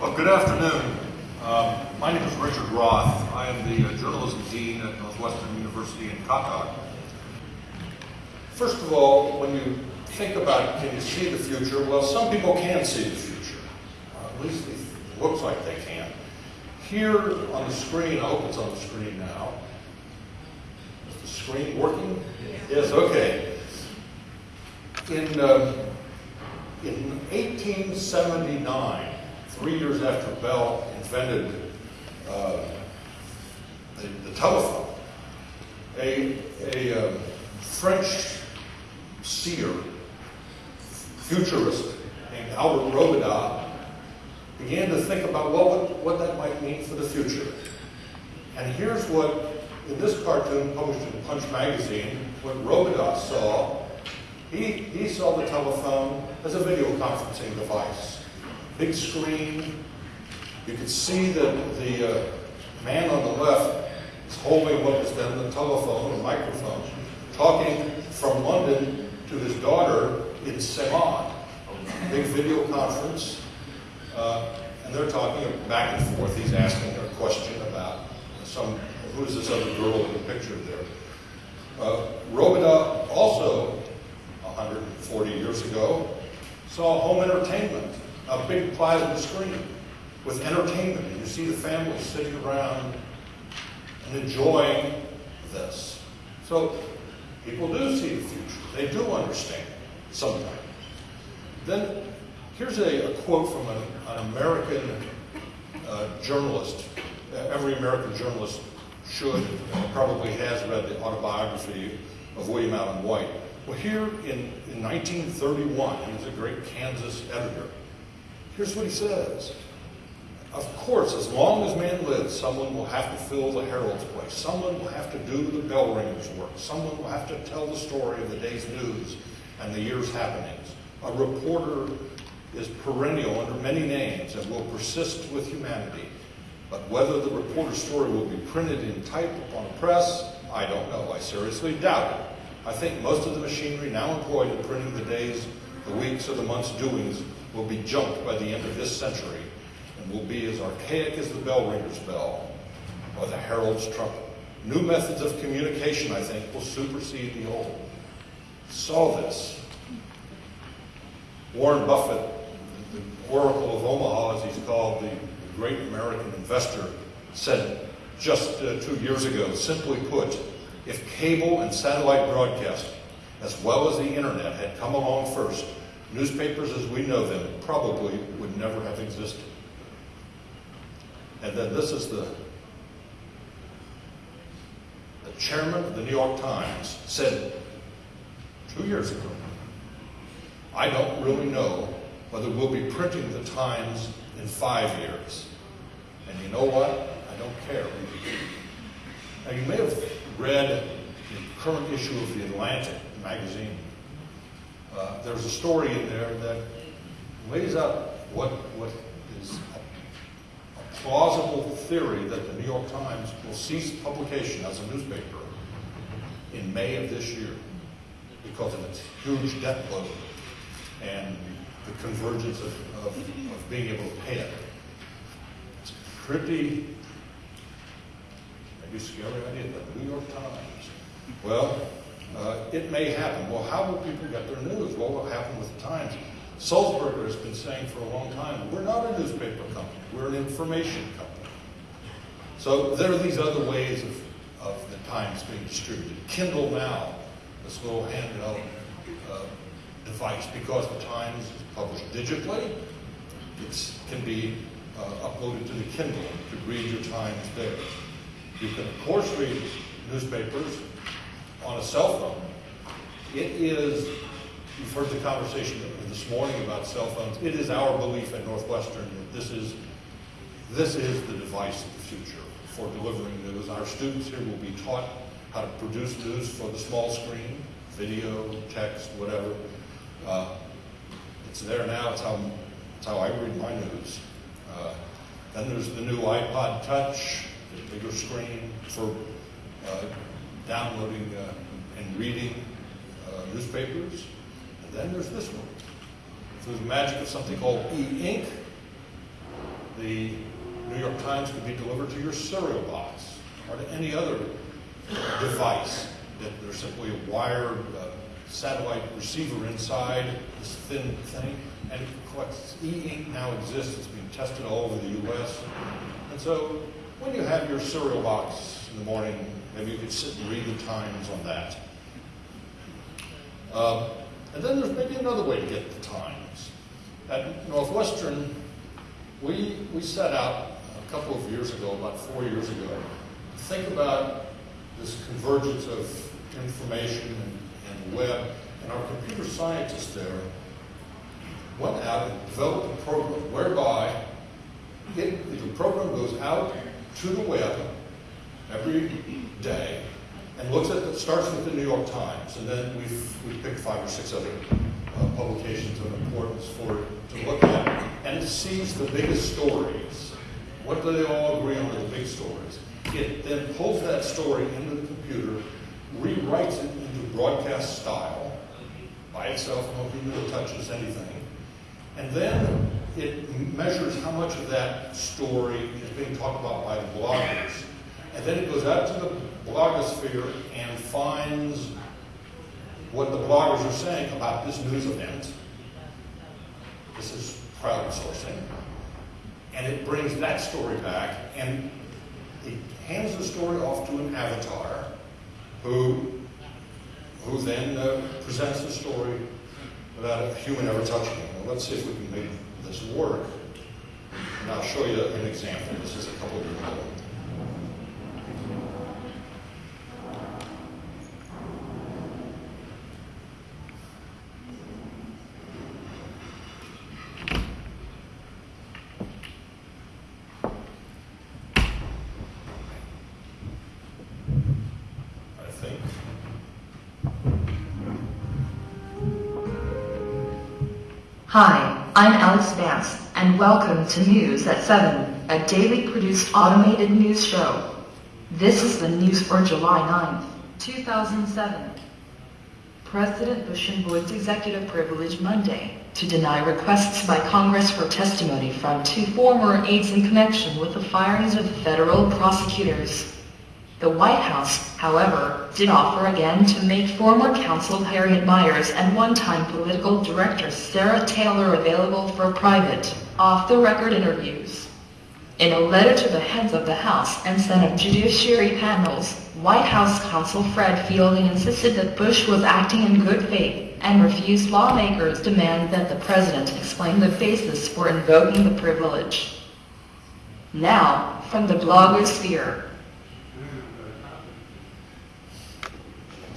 Well, good afternoon. Um, my name is Richard Roth. I am the uh, journalism dean at Northwestern University in Qatar. First of all, when you think about can you see the future, well, some people can see the future. Uh, at least it looks like they can. Here on the screen, I hope it's on the screen now. Is the screen working? Yes, okay. In, uh, in 1879, three years after Bell invented uh, the, the, telephone, a, a uh, French seer, futurist named Albert Robida began to think about what, what that might mean for the future. And here's what, in this cartoon published in Punch magazine, what Robida saw. He, he saw the telephone as a video conferencing device big screen. You can see that the uh, man on the left is holding what was then the telephone or microphone, talking from London to his daughter in Ceylon. Big video conference. Uh, and they're talking back and forth. He's asking a question about some, who is this other girl in the picture there? Uh, Robida also, 140 years ago, saw home entertainment a big plasma screen with entertainment. And you see the families sitting around and enjoying this. So people do see the future. They do understand sometimes. Then here's a, a quote from an, an American uh, journalist. Every American journalist should, probably has read the autobiography of William Allen White. Well, here in, in 1931, he was a great Kansas editor. Here's what he says. Of course, as long as man lives, someone will have to fill the herald's place. Someone will have to do the bell ringer's work. Someone will have to tell the story of the day's news and the year's happenings. A reporter is perennial under many names and will persist with humanity. But whether the reporter's story will be printed in type upon a press, I don't know. I seriously doubt it. I think most of the machinery now employed in printing the days, the weeks, or the month's doings will be junked by the end of this century and will be as archaic as the bell ringer's bell or the herald's trumpet. New methods of communication, I think, will supersede the old. Saw this. Warren Buffett, the Oracle of Omaha, as he's called, the great American investor, said just uh, two years ago, simply put, if cable and satellite broadcasting, as well as the internet, had come along first, Newspapers as we know them probably would never have existed. And then this is the, the chairman of the New York Times said two years ago, I don't really know whether we'll be printing the Times in five years. And you know what? I don't care. Now you may have read the current issue of the Atlantic magazine uh, there's a story in there that lays out what, what is a, plausible theory that the New York Times will cease publication as a newspaper in May of this year because of its huge debt load and the convergence of, of, of being able to pay it. It's pretty, maybe scary idea, the New York Times. Well, uh, it may happen. Well, how will people get their news? Well, What will happen with the Times? Sulzberger has been saying for a long time, we're not a newspaper company, we're an information company. So there are these other ways of, of the Times being distributed. Kindle Now, this little handheld uh, device, because the Times is published digitally, it can be uh, uploaded to the Kindle. Could read your Times there. You can, of course, read newspapers on a cell phone. It is, you've heard the conversation this morning about cell phones. It is our belief at Northwestern that this is, this is the device of the future for delivering news. Our students here will be taught how to produce news for the small screen, video, text, whatever. Uh, it's there now. It's how, it's how I read my news. Uh, then there's the new iPod Touch, the bigger screen for uh, downloading uh, and reading uh, newspapers. And then there's this one. Through the magic of something called e-ink, the New York Times could be delivered to your cereal box or to any other device that there's simply a wired uh, satellite receiver inside this thin thing. And of course, e-ink now exists. It's being tested all over the U.S. And so when you have your cereal box in the morning, maybe you could sit and read the Times on that. Um, and then there's maybe another way to get the Times. At Northwestern, we, we set out a couple of years ago, about four years ago, to think about this convergence of information and, and web. And our computer scientists there went out and developed a program whereby it, the program goes out to the web every day and looks at, the, starts with the New York Times, and then we've, we picked five or six other uh, publications of importance for to look at, and it sees the biggest stories. What do they all agree on the big stories? It then pulls that story into the computer, rewrites it into broadcast style by itself, no human touches anything, and then it measures how much of that story is being talked about by bloggers. And then it goes out to the blogosphere and finds what the bloggers are saying about this news event. This is crowdsourcing. And it brings that story back and it hands the story off to an avatar who, who then uh, presents the story without a human ever touching it. Well, let's see if we can make this work. And I'll show you an example. This is a couple of years ago. I think. Hi, I'm Alex Vance, and welcome to News at 7, a daily produced automated news show. This is the news for July 9th, 2007. President Bush invoked executive privilege Monday to deny requests by Congress for testimony from two former aides in connection with the firings of federal prosecutors. The White House, however, did offer again to make former counsel Harriet Miers and one-time political director Sarah Taylor available for private, off-the-record interviews. In a letter to the heads of the House and Senate Judiciary panels, White House counsel Fred Fielding insisted that Bush was acting in good faith and refused lawmakers' demand that the president explain the basis for invoking the privilege. Now, from the blogosphere,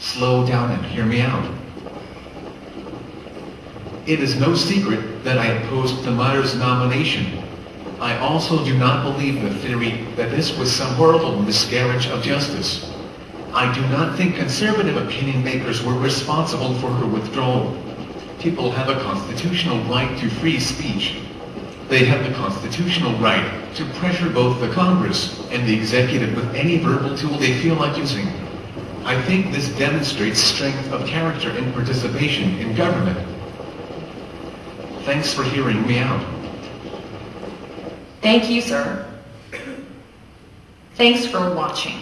Slow down and hear me out. It is no secret that I opposed the Miers nomination. I also do not believe the theory that this was some horrible miscarriage of justice. I do not think conservative opinion makers were responsible for her withdrawal. People have a constitutional right to free speech. They have the constitutional right to pressure both the Congress and the executive with any verbal tool they feel like using. I think this demonstrates strength of character and participation in government. Thanks for hearing me out. Thank you, sir. Thanks for watching.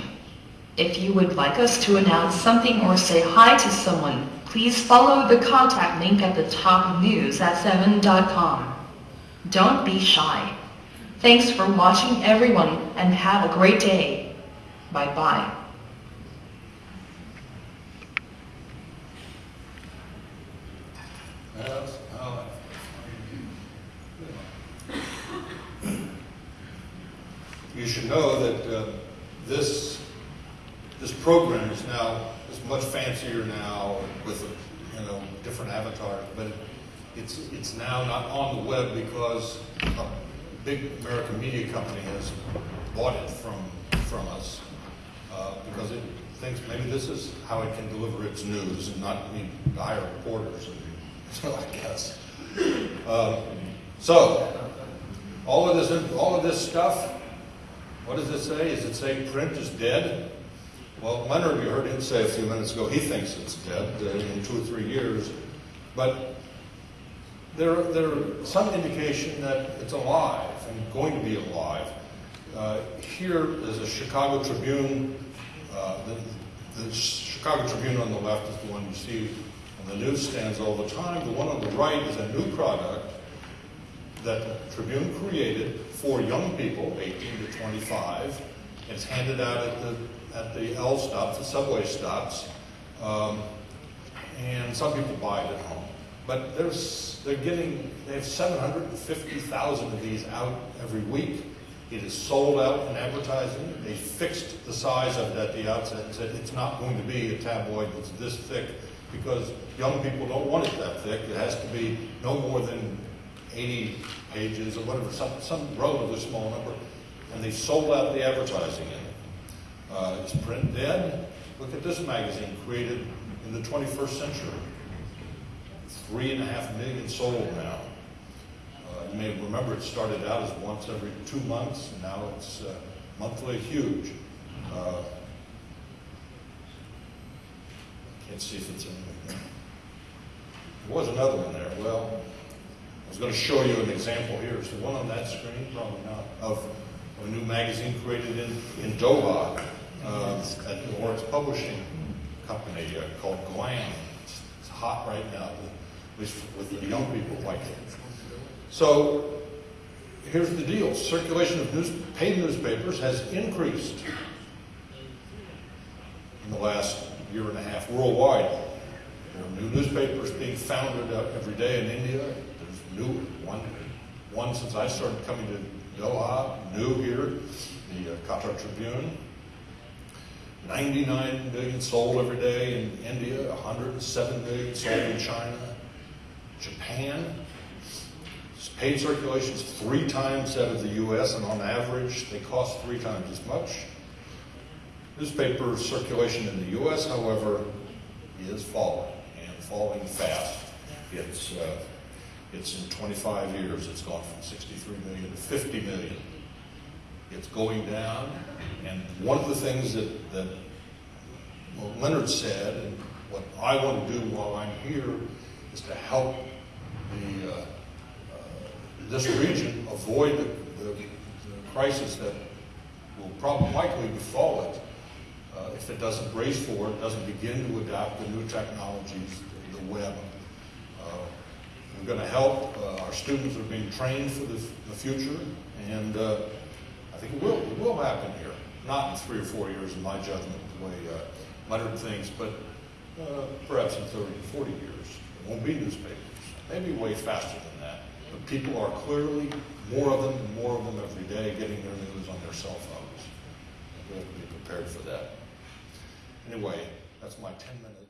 If you would like us to announce something or say hi to someone, please follow the contact link at the top of news at 7.com. Don't be shy. Thanks for watching everyone and have a great day. Bye-bye. That's how You should know that uh, this, this program is now, is much fancier now with, you know, different avatars, but it's, it's now not on the web because a big American media company has bought it from, from us. uh, Because it thinks maybe this is how it can deliver its news and not need to hire reporters, so I guess. Um, So, all of this, all of this stuff, what does it say? Is it say print is dead? Well, Leonard, you heard him say a few minutes ago, he thinks it's dead uh, in two or three years. But there, there is some indication that it's alive. and going to be alive. Uh, Here is a Chicago Tribune, uh, the, the Chicago Tribune on the left is the one you see on the newsstands all the time. The one on the right is a new product that the Tribune created for young people, 18 to 25. It's handed out at the, at the L stops, the subway stops. Um, and some people buy it at home. But there's, they're getting, they have 750,000 of these out every week. It is sold out in advertising. They fixed the size of it at the outset and said it's not going to be a tabloid that's this thick because young people don't want it that thick. It has to be no more than 80 pages or whatever, some, some relatively small number. And they sold out the advertising in it. Uh, is print dead? Look at this magazine created in the 21st century. Three and a half million sold now. Uh, you may remember it started out as once every two months, and now it's uh, monthly huge. Uh, can't see if it's in there. There was another one there. Well, I was going to show you an example here. Is the one on that screen? Probably not. Of a new magazine created in, in Doha uh, at Lawrence Publishing Company uh, called Glam. It's, it's hot right now, at least with the young people like it. So here's the deal. Circulation of news, paid newspapers has increased in the last year and a half worldwide. There are new newspapers being founded uh, every day in India. There's new one, one since I started coming to Doha, new here, the uh, Qatar Tribune. 99 million sold every day in India, 107 million sold in China. Japan, paid circulation is three times that of the U.S., and on average, they cost three times as much. Newspaper circulation in the U.S., however, is falling, and falling fast. It's, uh, it's in 25 years, it's gone from 63 million to 50 million. It's going down, and one of the things that, that Leonard said, and what I want to do while I'm here, is to help the, uh, uh, this region avoid the, the, the crisis that will probably likely befall it uh, if it doesn't brace for it, doesn't begin to adopt the new technologies, the, web. Uh, we're going to help. Uh, our students are being trained for the, the future, and uh, I think it will. It will happen here. Not in three or four years, in my judgment, the way uh, Leonard thinks, but uh, perhaps in 30 to 40 years. There won't be newspapers. Maybe way faster than that. But people are clearly, more of them more of them every day, getting their news on their cell phones. We have to be prepared for that. Anyway, that's my 10 minutes.